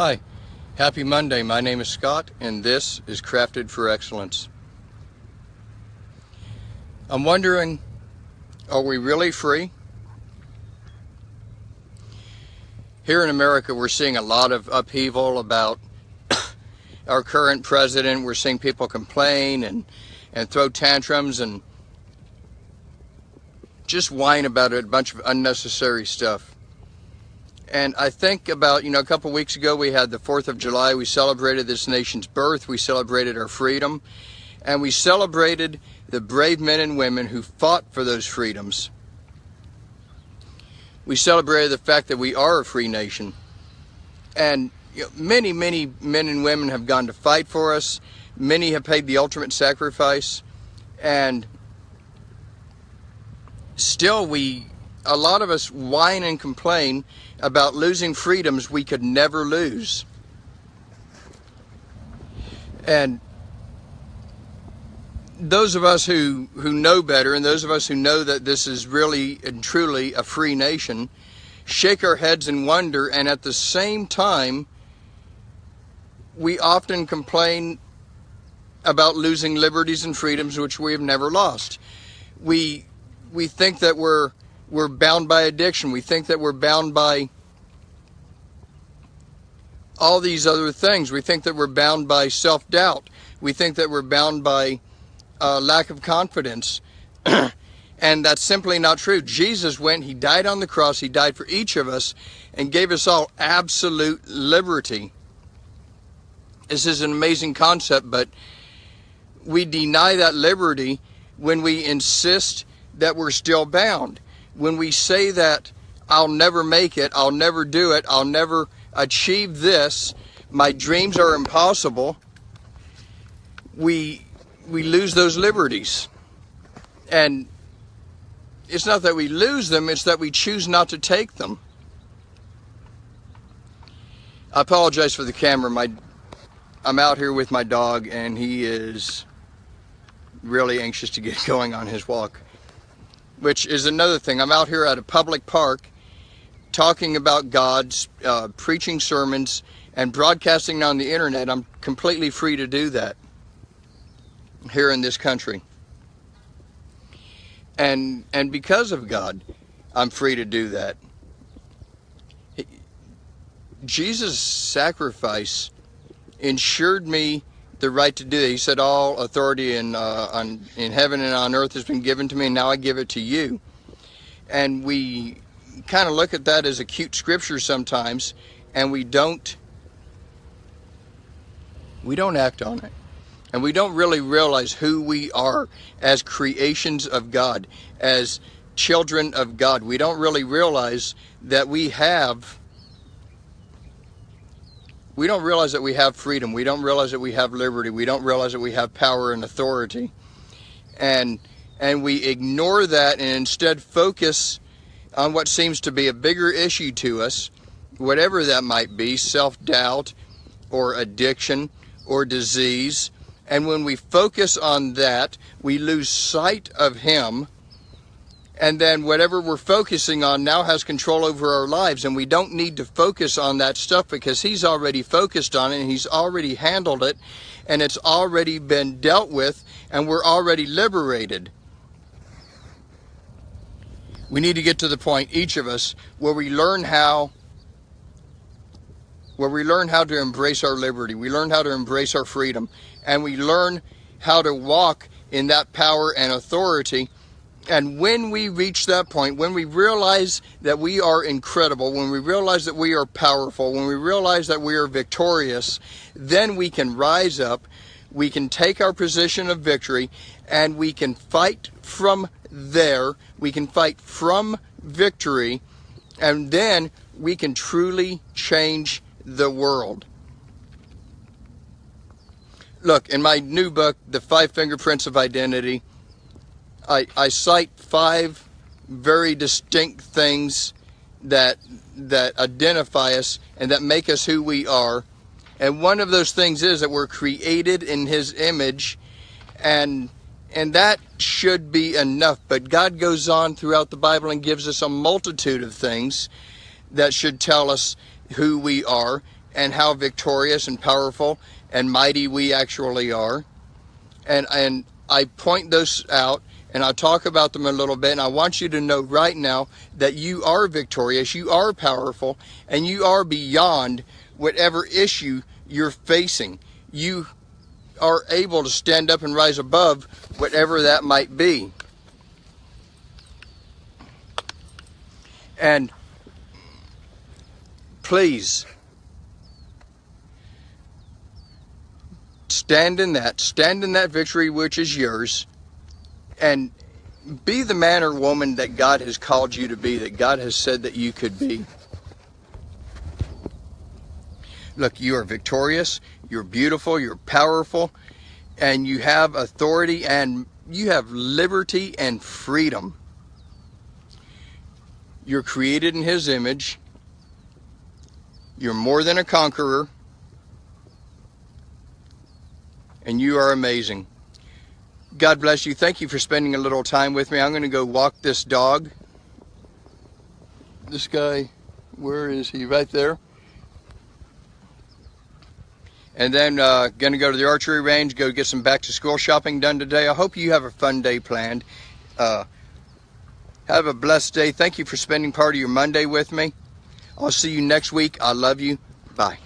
Hi, happy Monday. My name is Scott, and this is Crafted for Excellence. I'm wondering, are we really free? Here in America, we're seeing a lot of upheaval about our current president. We're seeing people complain and, and throw tantrums and just whine about a bunch of unnecessary stuff. And I think about, you know, a couple weeks ago we had the 4th of July. We celebrated this nation's birth. We celebrated our freedom. And we celebrated the brave men and women who fought for those freedoms. We celebrated the fact that we are a free nation. And you know, many, many men and women have gone to fight for us. Many have paid the ultimate sacrifice. And still we a lot of us whine and complain about losing freedoms we could never lose. And those of us who, who know better and those of us who know that this is really and truly a free nation shake our heads in wonder and at the same time we often complain about losing liberties and freedoms which we have never lost. We we think that we're we're bound by addiction. We think that we're bound by all these other things. We think that we're bound by self-doubt. We think that we're bound by uh, lack of confidence. and that's simply not true. Jesus went, He died on the cross, He died for each of us, and gave us all absolute liberty. This is an amazing concept, but we deny that liberty when we insist that we're still bound when we say that I'll never make it, I'll never do it, I'll never achieve this, my dreams are impossible, we we lose those liberties. And it's not that we lose them, it's that we choose not to take them. I apologize for the camera. My I'm out here with my dog and he is really anxious to get going on his walk which is another thing. I'm out here at a public park talking about God, uh, preaching sermons, and broadcasting on the internet. I'm completely free to do that here in this country. And, and because of God, I'm free to do that. Jesus' sacrifice ensured me the right to do that. He said, all authority in, uh, on, in heaven and on earth has been given to me, and now I give it to you. And we kind of look at that as a cute scripture sometimes, and we don't, we don't act on it. And we don't really realize who we are as creations of God, as children of God. We don't really realize that we have we don't realize that we have freedom. We don't realize that we have liberty. We don't realize that we have power and authority. And and we ignore that and instead focus on what seems to be a bigger issue to us, whatever that might be, self-doubt or addiction or disease. And when we focus on that, we lose sight of him and then whatever we're focusing on now has control over our lives and we don't need to focus on that stuff because he's already focused on it and he's already handled it and it's already been dealt with and we're already liberated. We need to get to the point each of us where we learn how where we learn how to embrace our liberty. We learn how to embrace our freedom and we learn how to walk in that power and authority and when we reach that point, when we realize that we are incredible, when we realize that we are powerful, when we realize that we are victorious, then we can rise up, we can take our position of victory, and we can fight from there. We can fight from victory, and then we can truly change the world. Look, in my new book, The Five Fingerprints of Identity, I, I cite five very distinct things that that identify us and that make us who we are. And one of those things is that we're created in his image and and that should be enough. But God goes on throughout the Bible and gives us a multitude of things that should tell us who we are. and how victorious and powerful and mighty we actually are. And and I point those out and I'll talk about them a little bit. And I want you to know right now that you are victorious, you are powerful, and you are beyond whatever issue you're facing. You are able to stand up and rise above whatever that might be. And please stand in that, stand in that victory which is yours, and be the man or woman that God has called you to be, that God has said that you could be. Look, you are victorious, you're beautiful, you're powerful, and you have authority and you have liberty and freedom. You're created in His image. You're more than a conqueror. And you are amazing. God bless you. Thank you for spending a little time with me. I'm going to go walk this dog. This guy, where is he? Right there. And then uh, going to go to the archery range, go get some back to school shopping done today. I hope you have a fun day planned. Uh, have a blessed day. Thank you for spending part of your Monday with me. I'll see you next week. I love you. Bye.